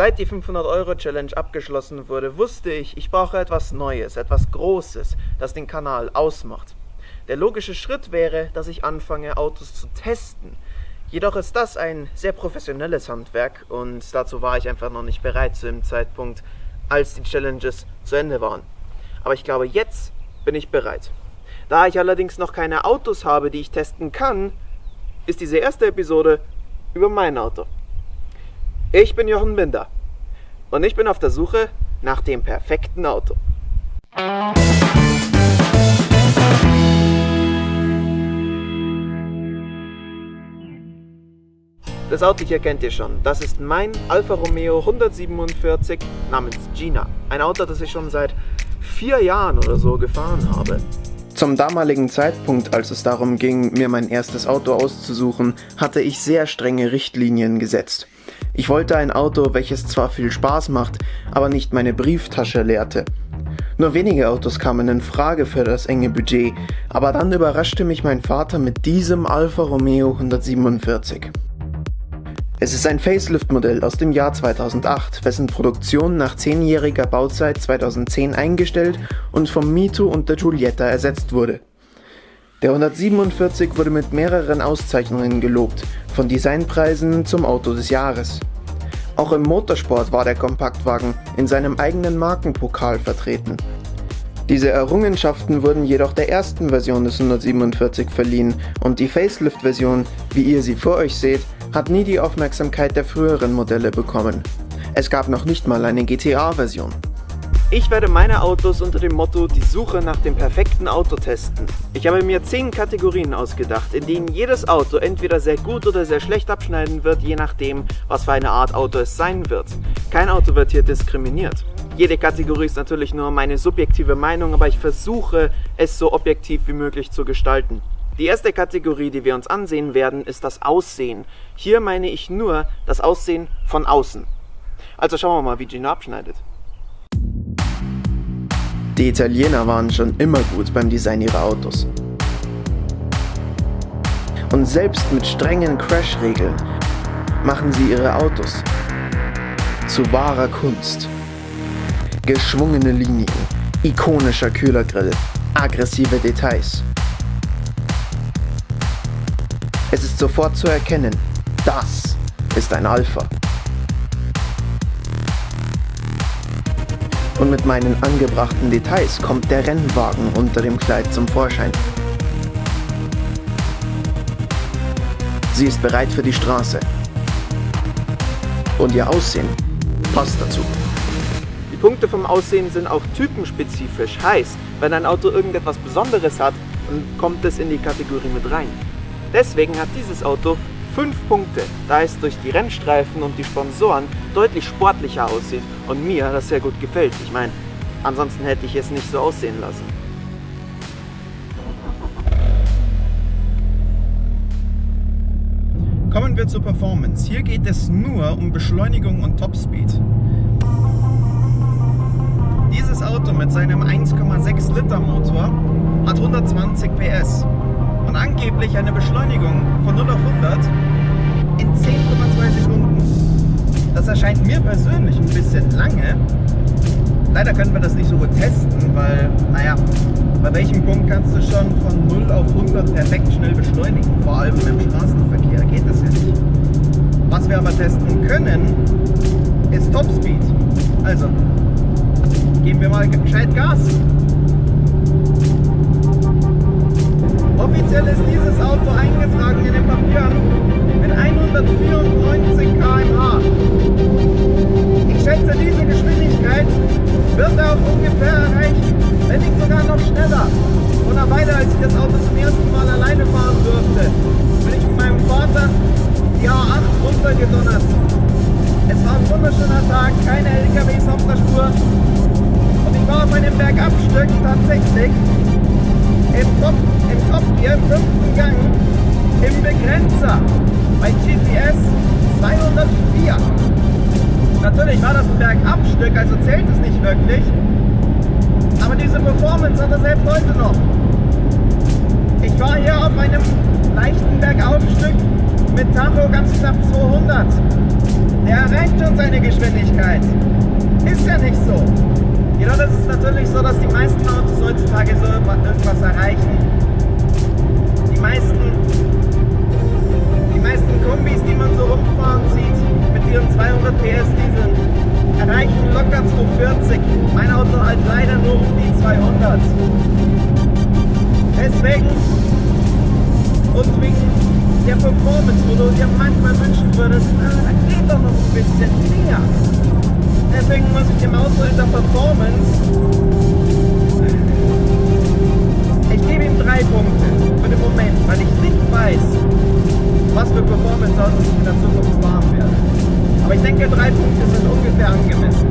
Seit die 500-Euro-Challenge abgeschlossen wurde, wusste ich, ich brauche etwas Neues, etwas Großes, das den Kanal ausmacht. Der logische Schritt wäre, dass ich anfange, Autos zu testen. Jedoch ist das ein sehr professionelles Handwerk und dazu war ich einfach noch nicht bereit zu dem Zeitpunkt, als die Challenges zu Ende waren. Aber ich glaube, jetzt bin ich bereit. Da ich allerdings noch keine Autos habe, die ich testen kann, ist diese erste Episode über mein Auto. Ich bin Jochen Binder und ich bin auf der Suche nach dem perfekten Auto. Das Auto hier kennt ihr schon. Das ist mein Alfa Romeo 147 namens Gina. Ein Auto, das ich schon seit vier Jahren oder so gefahren habe. Zum damaligen Zeitpunkt, als es darum ging, mir mein erstes Auto auszusuchen, hatte ich sehr strenge Richtlinien gesetzt. Ich wollte ein Auto, welches zwar viel Spaß macht, aber nicht meine Brieftasche leerte. Nur wenige Autos kamen in Frage für das enge Budget, aber dann überraschte mich mein Vater mit diesem Alfa Romeo 147. Es ist ein Facelift-Modell aus dem Jahr 2008, wessen Produktion nach zehnjähriger Bauzeit 2010 eingestellt und vom Mito und der Giulietta ersetzt wurde. Der 147 wurde mit mehreren Auszeichnungen gelobt, von Designpreisen zum Auto des Jahres. Auch im Motorsport war der Kompaktwagen in seinem eigenen Markenpokal vertreten. Diese Errungenschaften wurden jedoch der ersten Version des 147 verliehen und die Facelift-Version, wie ihr sie vor euch seht, hat nie die Aufmerksamkeit der früheren Modelle bekommen. Es gab noch nicht mal eine GTA-Version. Ich werde meine Autos unter dem Motto die Suche nach dem perfekten Auto testen. Ich habe mir 10 Kategorien ausgedacht, in denen jedes Auto entweder sehr gut oder sehr schlecht abschneiden wird, je nachdem, was für eine Art Auto es sein wird. Kein Auto wird hier diskriminiert. Jede Kategorie ist natürlich nur meine subjektive Meinung, aber ich versuche, es so objektiv wie möglich zu gestalten. Die erste Kategorie, die wir uns ansehen werden, ist das Aussehen. Hier meine ich nur das Aussehen von außen. Also schauen wir mal, wie Gino abschneidet. Die Italiener waren schon immer gut beim Design ihrer Autos. Und selbst mit strengen Crash-Regeln machen sie ihre Autos zu wahrer Kunst. Geschwungene Linien, ikonischer Kühlergrill, aggressive Details. Es ist sofort zu erkennen, das ist ein Alpha. Und mit meinen angebrachten Details kommt der Rennwagen unter dem Kleid zum Vorschein. Sie ist bereit für die Straße. Und ihr Aussehen passt dazu. Die Punkte vom Aussehen sind auch typenspezifisch. Heißt, wenn ein Auto irgendetwas Besonderes hat, dann kommt es in die Kategorie mit rein. Deswegen hat dieses Auto 5 Punkte, da es durch die Rennstreifen und die Sponsoren deutlich sportlicher aussieht und mir das sehr gut gefällt. Ich meine, ansonsten hätte ich es nicht so aussehen lassen. Kommen wir zur Performance. Hier geht es nur um Beschleunigung und Topspeed. Dieses Auto mit seinem 1,6 Liter Motor hat 120 PS und angeblich eine Beschleunigung von 0 auf 100 in 10,2 Sekunden. Das erscheint mir persönlich ein bisschen lange. Leider können wir das nicht so gut testen, weil, naja, bei welchem Punkt kannst du schon von 0 auf 100 perfekt schnell beschleunigen? Vor allem im Straßenverkehr geht das ja nicht. Was wir aber testen können, ist Topspeed. Also, geben wir mal gescheit Gas. Offiziell ist dieses Auto eingetragen in den Papieren mit 194 km/h. Ich schätze, diese Geschwindigkeit wird auch ungefähr erreichen, wenn nicht sogar noch schneller. Oder weiter, als ich das Auto zum ersten Mal alleine fahren durfte, bin ich mit meinem Vater die A8 runtergedonnert. Es war ein wunderschöner Tag, keine LKWs auf der Spur. Und ich war auf einem Bergabstück tatsächlich im Top, Top Gear, im fünften Gang, im Begrenzer bei GPS 204. Natürlich war das ein Bergabstück, also zählt es nicht wirklich. Aber diese Performance hat er selbst heute noch. Ich war hier auf einem leichten Bergaufstück mit Tacho ganz knapp 200. Der erreicht schon seine. Geschwindigkeit. Ist ja nicht so. Jedoch ist es natürlich so, dass die meisten Autos heutzutage so irgendwas erreichen. Die meisten, die meisten Kombis, die man so rumfahren sieht, mit ihren 200 PS Dieseln, erreichen locker 240. Mein Auto halt leider nur um die 200. Deswegen und wegen der Performance, wo du dir manchmal wünschen würdest, da geht doch noch ein bisschen mehr. Deswegen muss ich dem Auto in der Performance, drei Punkte für den Moment, weil ich nicht weiß, was für Performance-Autos ich in der Zukunft fahren werde. Aber ich denke, drei Punkte sind ungefähr angemessen.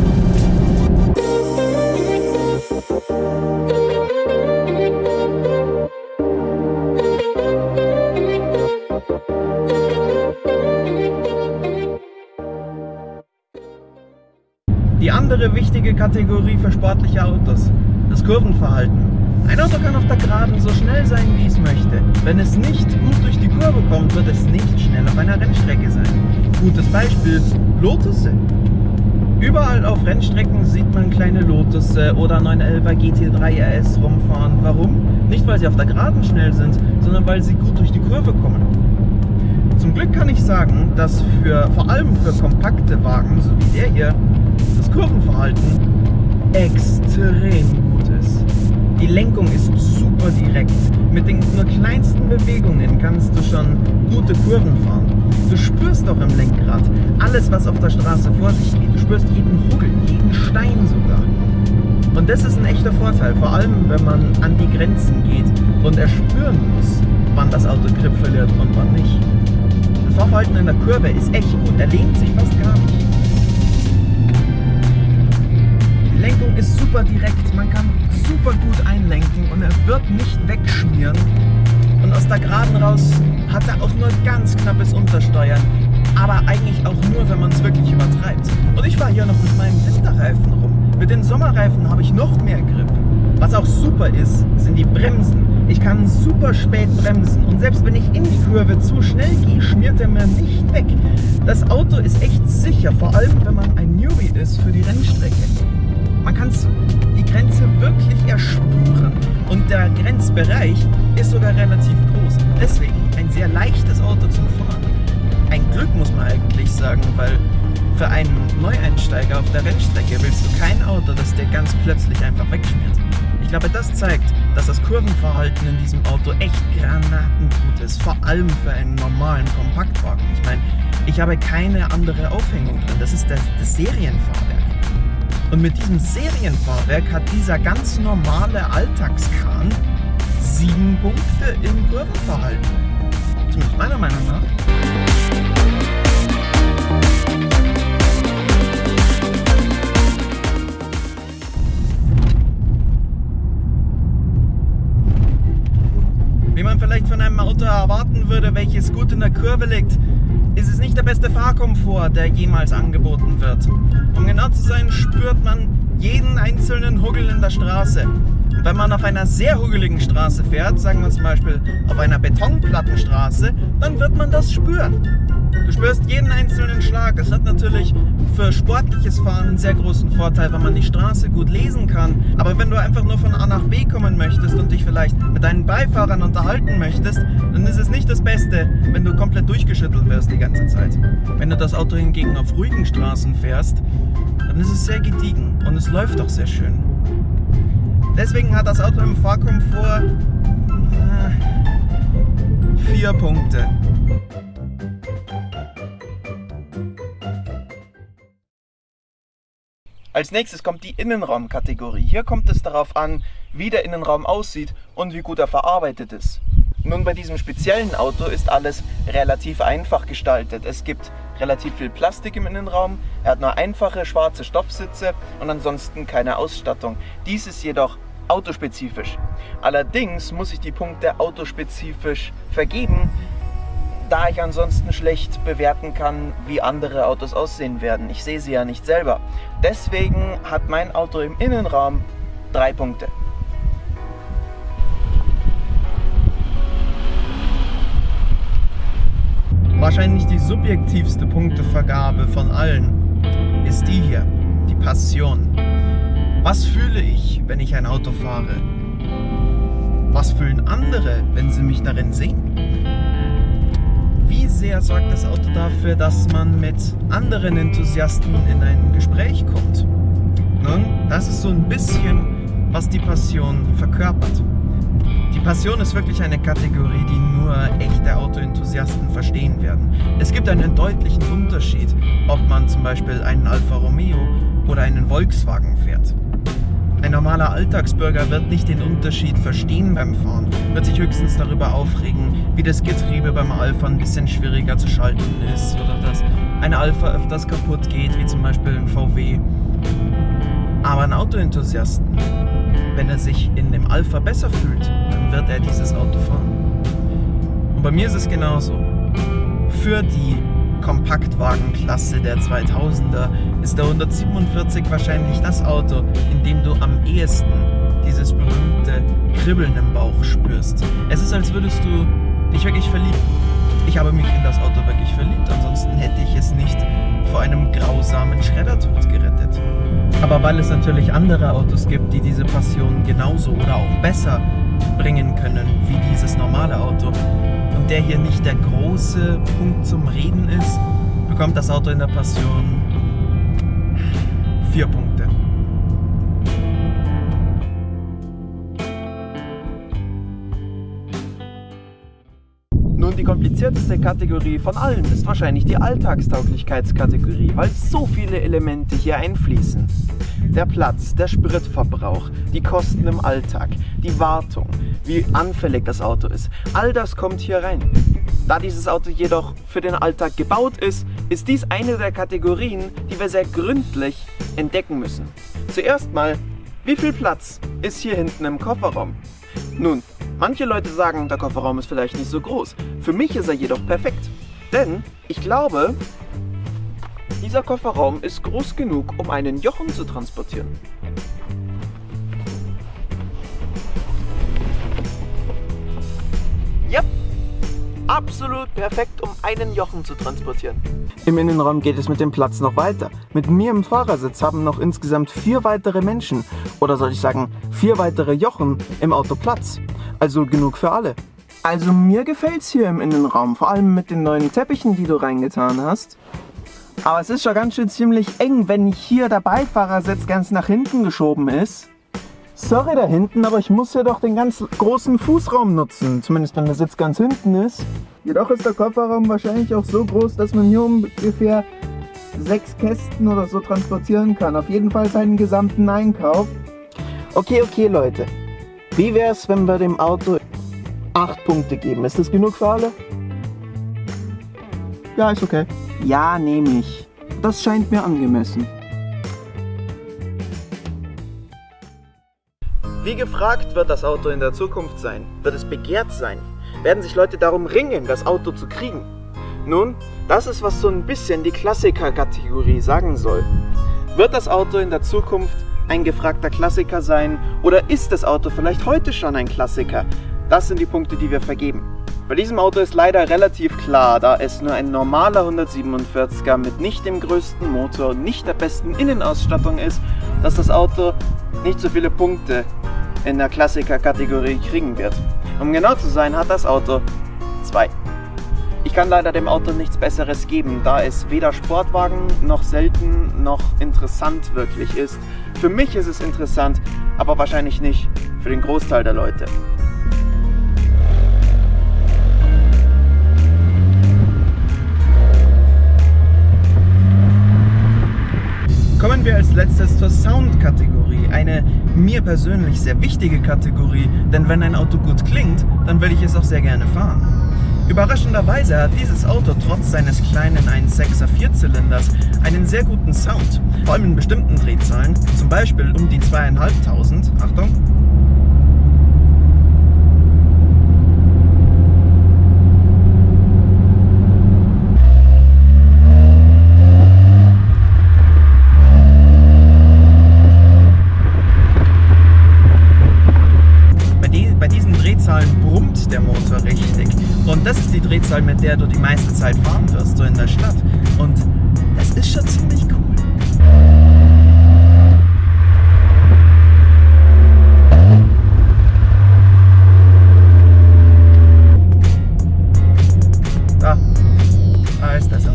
Die andere wichtige Kategorie für sportliche Autos, das Kurvenverhalten. Ein Auto kann auf der Geraden so schnell sein, wie es möchte. Wenn es nicht gut durch die Kurve kommt, wird es nicht schnell auf einer Rennstrecke sein. Gutes Beispiel, Lotusse. Überall auf Rennstrecken sieht man kleine Lotusse oder 911er GT3 RS rumfahren. Warum? Nicht, weil sie auf der Geraden schnell sind, sondern weil sie gut durch die Kurve kommen. Zum Glück kann ich sagen, dass für, vor allem für kompakte Wagen, so wie der hier, das Kurvenverhalten extrem gut ist. Die Lenkung ist super direkt. Mit den nur kleinsten Bewegungen kannst du schon gute Kurven fahren. Du spürst auch im Lenkrad alles, was auf der Straße vor sich geht. Du spürst jeden Huggel, jeden Stein sogar. Und das ist ein echter Vorteil, vor allem wenn man an die Grenzen geht und erspüren muss, wann das Auto Grip verliert und wann nicht. Das Fahrverhalten in der Kurve ist echt gut, er lehnt sich fast gar nicht. Lenkung ist super direkt, man kann super gut einlenken und er wird nicht wegschmieren. Und aus der Geraden raus hat er auch nur ganz knappes Untersteuern, aber eigentlich auch nur, wenn man es wirklich übertreibt. Und ich fahre hier noch mit meinem Winterreifen rum. Mit den Sommerreifen habe ich noch mehr Grip. Was auch super ist, sind die Bremsen. Ich kann super spät bremsen und selbst wenn ich in die Kurve zu schnell gehe, schmiert er mir nicht weg. Das Auto ist echt sicher, vor allem wenn man ein Newbie ist für die Rennstrecke. Man kann die Grenze wirklich erspüren und der Grenzbereich ist sogar relativ groß. Deswegen ein sehr leichtes Auto zum Fahren. Ein Glück muss man eigentlich sagen, weil für einen Neueinsteiger auf der Rennstrecke willst du kein Auto, das dir ganz plötzlich einfach wegschmiert. Ich glaube, das zeigt, dass das Kurvenverhalten in diesem Auto echt granatengut ist. Vor allem für einen normalen Kompaktwagen. Ich meine, ich habe keine andere Aufhängung drin. Das ist das, das Serienfahrwerk. Und mit diesem Serienfahrwerk hat dieser ganz normale Alltagskran sieben Punkte im Kurvenverhalten. Zumindest meiner Meinung nach. Wie man vielleicht von einem Auto erwarten würde, welches gut in der Kurve liegt, ist es nicht der beste Fahrkomfort, der jemals angeboten wird. Um genau zu sein, spürt man jeden einzelnen Huggel in der Straße. Wenn man auf einer sehr huggeligen Straße fährt, sagen wir zum Beispiel auf einer Betonplattenstraße, dann wird man das spüren. Du spürst jeden einzelnen Schlag. Es hat natürlich für sportliches Fahren einen sehr großen Vorteil, wenn man die Straße gut lesen kann. Aber wenn du einfach nur von A nach B kommen möchtest und dich vielleicht mit deinen Beifahrern unterhalten möchtest, dann ist es nicht das Beste, wenn du komplett durchgeschüttelt wirst die ganze Zeit. Wenn du das Auto hingegen auf ruhigen Straßen fährst, ist es sehr gediegen und es läuft auch sehr schön. Deswegen hat das Auto im Fahrkomfort äh, vier Punkte. Als nächstes kommt die Innenraumkategorie. Hier kommt es darauf an, wie der Innenraum aussieht und wie gut er verarbeitet ist. Nun, bei diesem speziellen Auto ist alles relativ einfach gestaltet. Es gibt relativ viel Plastik im Innenraum, er hat nur einfache schwarze Stoffsitze und ansonsten keine Ausstattung. Dies ist jedoch autospezifisch. Allerdings muss ich die Punkte autospezifisch vergeben, da ich ansonsten schlecht bewerten kann, wie andere Autos aussehen werden. Ich sehe sie ja nicht selber. Deswegen hat mein Auto im Innenraum drei Punkte. Wahrscheinlich die subjektivste Punktevergabe von allen ist die hier, die Passion. Was fühle ich, wenn ich ein Auto fahre? Was fühlen andere, wenn sie mich darin sehen? Wie sehr sorgt das Auto dafür, dass man mit anderen Enthusiasten in ein Gespräch kommt? Nun, das ist so ein bisschen, was die Passion verkörpert. Die Passion ist wirklich eine Kategorie, die nur echte Autoenthusiasten verstehen werden. Es gibt einen deutlichen Unterschied, ob man zum Beispiel einen Alfa Romeo oder einen Volkswagen fährt. Ein normaler Alltagsbürger wird nicht den Unterschied verstehen beim Fahren, wird sich höchstens darüber aufregen, wie das Getriebe beim Alpha ein bisschen schwieriger zu schalten ist oder dass ein Alpha öfters kaputt geht, wie zum Beispiel ein VW. Aber ein Autoenthusiasten, wenn er sich in dem Alpha besser fühlt, wird er dieses Auto fahren. Und bei mir ist es genauso. Für die Kompaktwagenklasse der 2000er ist der 147 wahrscheinlich das Auto, in dem du am ehesten dieses berühmte Kribbeln im Bauch spürst. Es ist, als würdest du dich wirklich verlieben. Ich habe mich in das Auto wirklich verliebt, ansonsten hätte ich es nicht vor einem grausamen Schreddertod gerettet. Aber weil es natürlich andere Autos gibt, die diese Passion genauso oder auch besser bringen können wie dieses normale Auto und der hier nicht der große Punkt zum Reden ist, bekommt das Auto in der Passion vier Punkte. Komplizierteste Kategorie von allen ist wahrscheinlich die Alltagstauglichkeitskategorie, weil so viele Elemente hier einfließen. Der Platz, der Spritverbrauch, die Kosten im Alltag, die Wartung, wie anfällig das Auto ist, all das kommt hier rein. Da dieses Auto jedoch für den Alltag gebaut ist, ist dies eine der Kategorien, die wir sehr gründlich entdecken müssen. Zuerst mal, wie viel Platz ist hier hinten im Kofferraum? Nun, manche Leute sagen, der Kofferraum ist vielleicht nicht so groß. Für mich ist er jedoch perfekt. Denn ich glaube, dieser Kofferraum ist groß genug, um einen Jochen zu transportieren. Ja, absolut perfekt, um einen Jochen zu transportieren. Im Innenraum geht es mit dem Platz noch weiter. Mit mir im Fahrersitz haben noch insgesamt vier weitere Menschen, oder soll ich sagen, vier weitere Jochen im Auto Platz. Also genug für alle. Also mir gefällt es hier im Innenraum, vor allem mit den neuen Teppichen, die du reingetan hast. Aber es ist schon ganz schön ziemlich eng, wenn hier der Beifahrersitz ganz nach hinten geschoben ist. Sorry da hinten, aber ich muss ja doch den ganz großen Fußraum nutzen, zumindest wenn der Sitz ganz hinten ist. Jedoch ist der Kofferraum wahrscheinlich auch so groß, dass man hier ungefähr sechs Kästen oder so transportieren kann. Auf jeden Fall seinen gesamten Einkauf. Okay, okay Leute. Wie wäre es, wenn wir dem Auto acht Punkte geben? Ist das genug für alle? Ja, ist okay. Ja, nehme ich. Das scheint mir angemessen. Wie gefragt wird das Auto in der Zukunft sein? Wird es begehrt sein? Werden sich Leute darum ringen, das Auto zu kriegen? Nun, das ist, was so ein bisschen die Klassiker-Kategorie sagen soll. Wird das Auto in der Zukunft ein gefragter Klassiker sein oder ist das Auto vielleicht heute schon ein Klassiker? Das sind die Punkte, die wir vergeben. Bei diesem Auto ist leider relativ klar, da es nur ein normaler 147er mit nicht dem größten Motor und nicht der besten Innenausstattung ist, dass das Auto nicht so viele Punkte in der Klassiker-Kategorie kriegen wird. Um genau zu sein, hat das Auto zwei. Ich kann leider dem Auto nichts Besseres geben, da es weder Sportwagen noch selten noch interessant wirklich ist. Für mich ist es interessant, aber wahrscheinlich nicht für den Großteil der Leute. Kommen wir als letztes zur Sound-Kategorie, eine mir persönlich sehr wichtige Kategorie, denn wenn ein Auto gut klingt, dann will ich es auch sehr gerne fahren. Überraschenderweise hat dieses Auto trotz seines kleinen 1.6er Vierzylinders einen sehr guten Sound, vor allem in bestimmten Drehzahlen, zum Beispiel um die 2500, Achtung, Drehzahl, mit der du die meiste Zeit fahren wirst, so in der Stadt. Und das ist schon ziemlich cool. Da. Da ist das.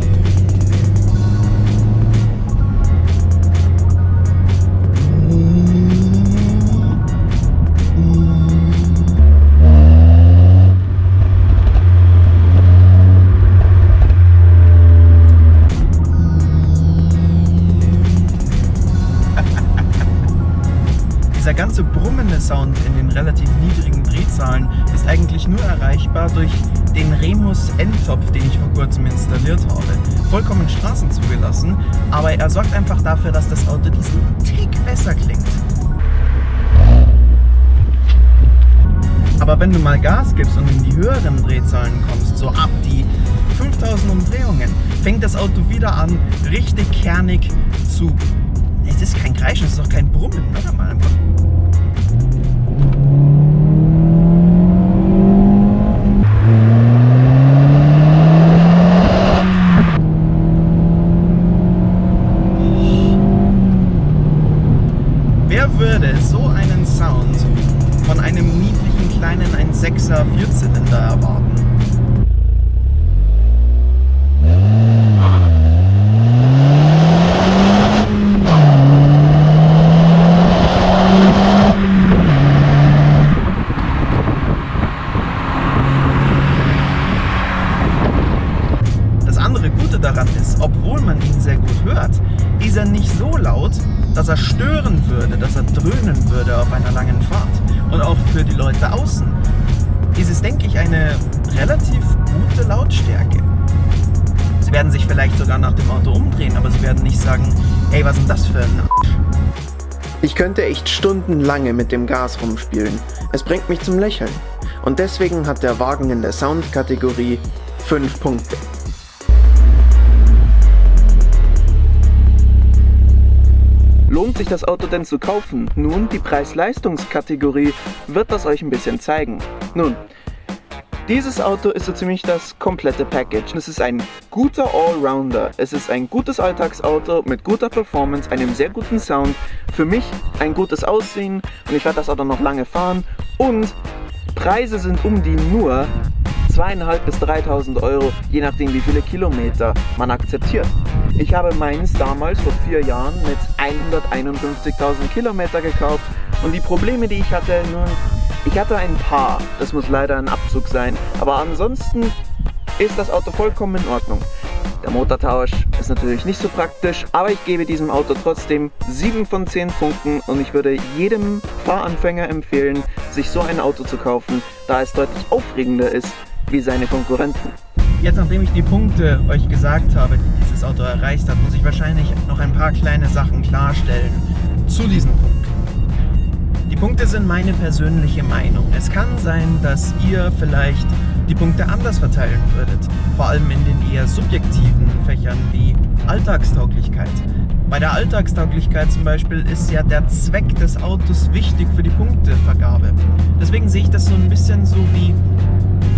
Dieser ganze brummende Sound in den relativ niedrigen Drehzahlen ist eigentlich nur erreichbar durch den Remus Endtopf, den ich vor kurzem installiert habe. Vollkommen Straßen zugelassen, aber er sorgt einfach dafür, dass das Auto diesen Tick besser klingt. Aber wenn du mal Gas gibst und in die höheren Drehzahlen kommst, so ab die 5000 Umdrehungen, fängt das Auto wieder an, richtig kernig zu... Es ist kein Kreischen, es ist auch kein Brummen, oder mal einfach. Wer würde so einen Sound von einem niedlichen kleinen 1.6er Vierzylinder erwarten? Werden sich vielleicht sogar nach dem Auto umdrehen, aber sie werden nicht sagen, ey, was ist das für ein Arsch? Ich könnte echt stundenlange mit dem Gas rumspielen. Es bringt mich zum Lächeln. Und deswegen hat der Wagen in der Sound-Kategorie 5 Punkte. Lohnt sich das Auto denn zu kaufen? Nun, die Preis-Leistungs-Kategorie wird das euch ein bisschen zeigen. Nun, dieses Auto ist so ziemlich das komplette Package. Es ist ein guter Allrounder. Es ist ein gutes Alltagsauto mit guter Performance, einem sehr guten Sound. Für mich ein gutes Aussehen und ich werde das Auto noch lange fahren. Und Preise sind um die nur 2.500 bis 3.000 Euro, je nachdem wie viele Kilometer man akzeptiert. Ich habe meins damals vor vier Jahren mit 151.000 Kilometer gekauft und die Probleme, die ich hatte, nun, ich hatte ein paar, das muss leider ein Abzug sein, aber ansonsten ist das Auto vollkommen in Ordnung. Der Motortausch ist natürlich nicht so praktisch, aber ich gebe diesem Auto trotzdem 7 von 10 Punkten und ich würde jedem Fahranfänger empfehlen, sich so ein Auto zu kaufen, da es deutlich aufregender ist wie seine Konkurrenten. Jetzt, nachdem ich die Punkte euch gesagt habe, die dieses Auto erreicht hat, muss ich wahrscheinlich noch ein paar kleine Sachen klarstellen zu diesen Punkten. Punkte sind meine persönliche Meinung. Es kann sein, dass ihr vielleicht die Punkte anders verteilen würdet, vor allem in den eher subjektiven Fächern wie Alltagstauglichkeit. Bei der Alltagstauglichkeit zum Beispiel ist ja der Zweck des Autos wichtig für die Punktevergabe. Deswegen sehe ich das so ein bisschen so wie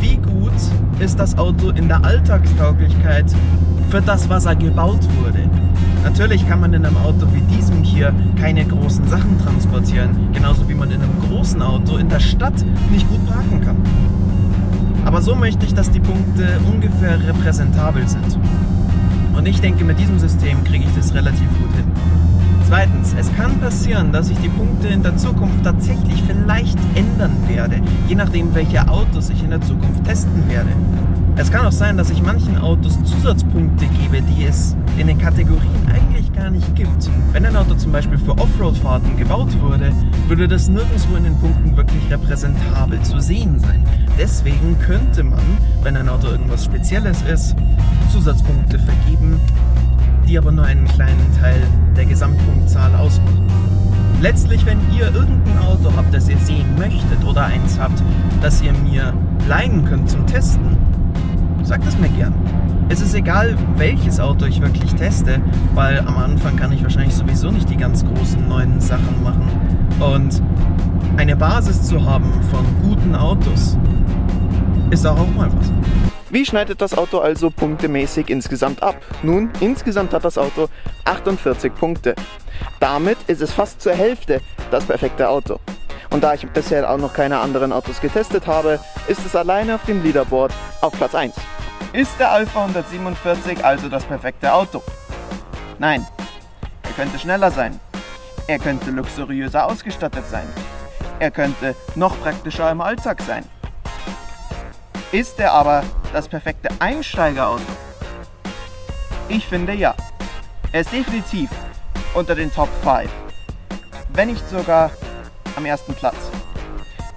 wie gut ist das Auto in der Alltagstauglichkeit für das, was er gebaut wurde. Natürlich kann man in einem Auto wie diesem hier keine großen Sachen transportieren, genauso wie man in einem großen Auto in der Stadt nicht gut parken kann. Aber so möchte ich, dass die Punkte ungefähr repräsentabel sind. Und ich denke, mit diesem System kriege ich das relativ gut hin. Zweitens, es kann passieren, dass ich die Punkte in der Zukunft tatsächlich vielleicht ändern werde, je nachdem welche Autos ich in der Zukunft testen werde. Es kann auch sein, dass ich manchen Autos Zusatzpunkte gebe, die es in den Kategorien eigentlich gar nicht gibt. Wenn ein Auto zum Beispiel für Offroad-Fahrten gebaut wurde, würde das nirgendwo in den Punkten wirklich repräsentabel zu sehen sein. Deswegen könnte man, wenn ein Auto irgendwas Spezielles ist, Zusatzpunkte vergeben, die aber nur einen kleinen Teil der Gesamtpunktzahl ausmachen. Letztlich, wenn ihr irgendein Auto habt, das ihr sehen möchtet oder eins habt, das ihr mir leihen könnt zum Testen, sagt es mir gern. Es ist egal, welches Auto ich wirklich teste, weil am Anfang kann ich wahrscheinlich sowieso nicht die ganz großen neuen Sachen machen. Und eine Basis zu haben von guten Autos ist auch, auch mal was. Wie schneidet das Auto also punktemäßig insgesamt ab? Nun, insgesamt hat das Auto 48 Punkte. Damit ist es fast zur Hälfte das perfekte Auto. Und da ich bisher auch noch keine anderen Autos getestet habe, ist es alleine auf dem Leaderboard auf Platz 1. Ist der Alpha 147 also das perfekte Auto? Nein, er könnte schneller sein. Er könnte luxuriöser ausgestattet sein. Er könnte noch praktischer im Alltag sein. Ist er aber das perfekte Einsteigerauto? Ich finde ja. Er ist definitiv unter den Top 5. Wenn nicht sogar am ersten Platz.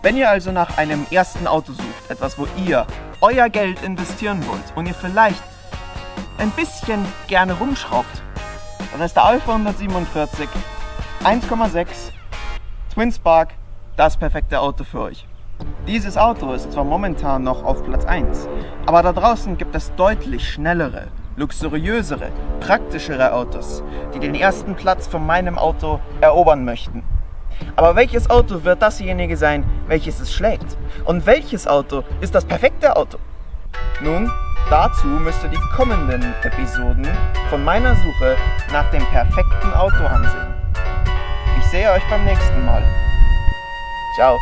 Wenn ihr also nach einem ersten Auto sucht, etwas, wo ihr euer Geld investieren wollt und ihr vielleicht ein bisschen gerne rumschraubt, dann ist der Alpha 147 1,6 Twin Spark das perfekte Auto für euch. Dieses Auto ist zwar momentan noch auf Platz 1, aber da draußen gibt es deutlich schnellere, luxuriösere, praktischere Autos, die den ersten Platz von meinem Auto erobern möchten. Aber welches Auto wird dasjenige sein, welches es schlägt? Und welches Auto ist das perfekte Auto? Nun, dazu müsst ihr die kommenden Episoden von meiner Suche nach dem perfekten Auto ansehen. Ich sehe euch beim nächsten Mal. Ciao.